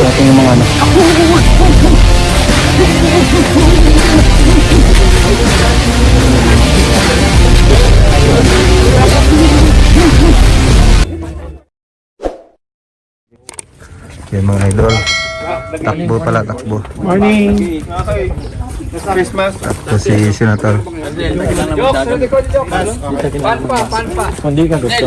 natin yung mga ano. Okay mga idol. Takbo pala, takbo. Morning. Christmas. Takbo si Senator. Hindi ka gusto.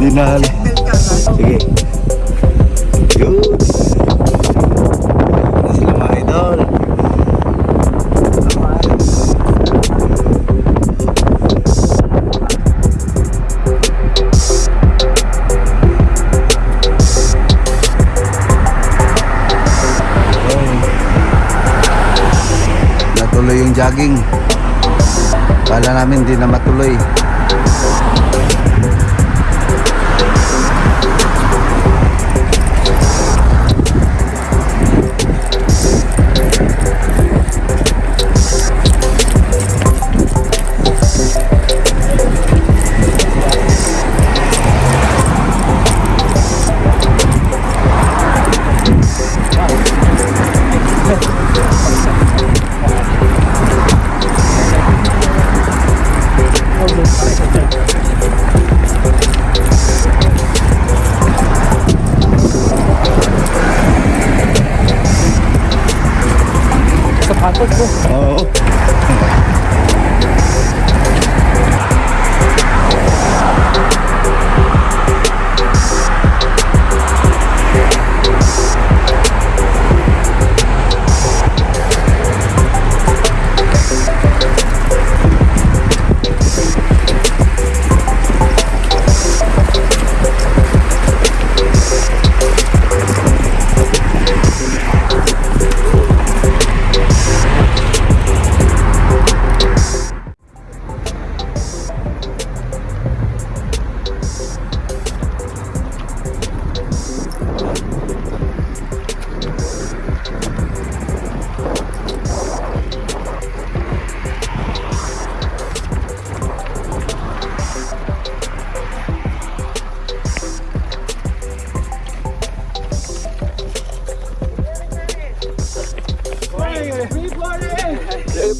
Dinali. Sige. Yun. Na sila mga idol. Natuloy yung jogging. Kala namin di na matuloy. 어,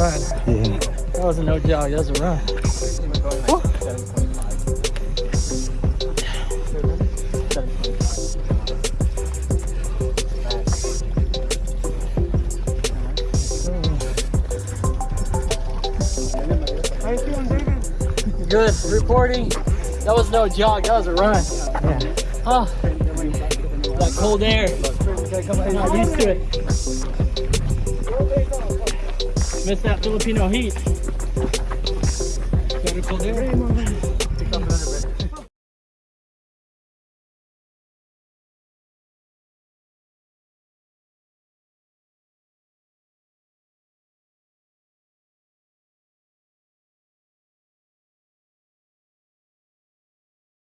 run. Yeah. That was a no jog, that was a run. Good reporting. That was no jog, that was a run. Yeah. Oh, that cold air. I'm not used to it. Miss that Filipino heat.